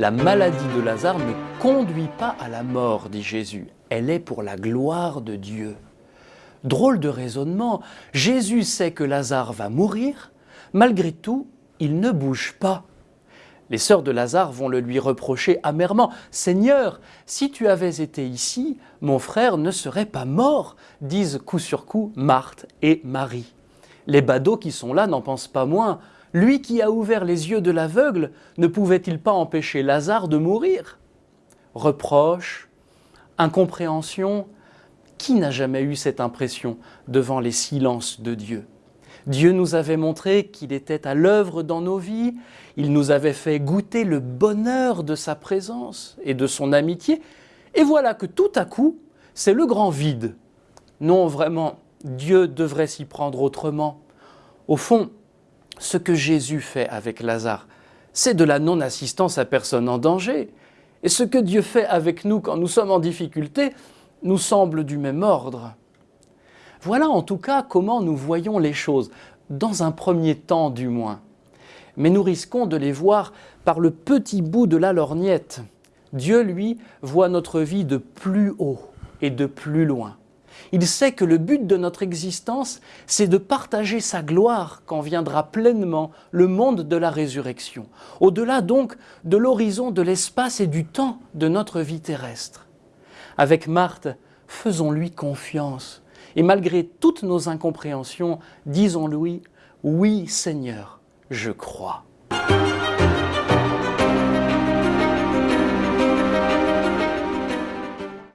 La maladie de Lazare ne conduit pas à la mort, dit Jésus. Elle est pour la gloire de Dieu. Drôle de raisonnement, Jésus sait que Lazare va mourir, malgré tout, il ne bouge pas. Les sœurs de Lazare vont le lui reprocher amèrement. Seigneur, si tu avais été ici, mon frère ne serait pas mort, disent coup sur coup Marthe et Marie. Les badauds qui sont là n'en pensent pas moins. Lui qui a ouvert les yeux de l'aveugle, ne pouvait-il pas empêcher Lazare de mourir? Reproche, incompréhension, qui n'a jamais eu cette impression devant les silences de Dieu? Dieu nous avait montré qu'il était à l'œuvre dans nos vies, il nous avait fait goûter le bonheur de sa présence et de son amitié, et voilà que tout à coup, c'est le grand vide. Non, vraiment, Dieu devrait s'y prendre autrement. Au fond, ce que Jésus fait avec Lazare, c'est de la non-assistance à personne en danger. Et ce que Dieu fait avec nous quand nous sommes en difficulté nous semble du même ordre. Voilà en tout cas comment nous voyons les choses, dans un premier temps du moins. Mais nous risquons de les voir par le petit bout de la lorgnette. Dieu, lui, voit notre vie de plus haut et de plus loin. Il sait que le but de notre existence, c'est de partager sa gloire quand viendra pleinement le monde de la résurrection, au-delà donc de l'horizon de l'espace et du temps de notre vie terrestre. Avec Marthe, faisons-lui confiance, et malgré toutes nos incompréhensions, disons-lui, oui Seigneur, je crois.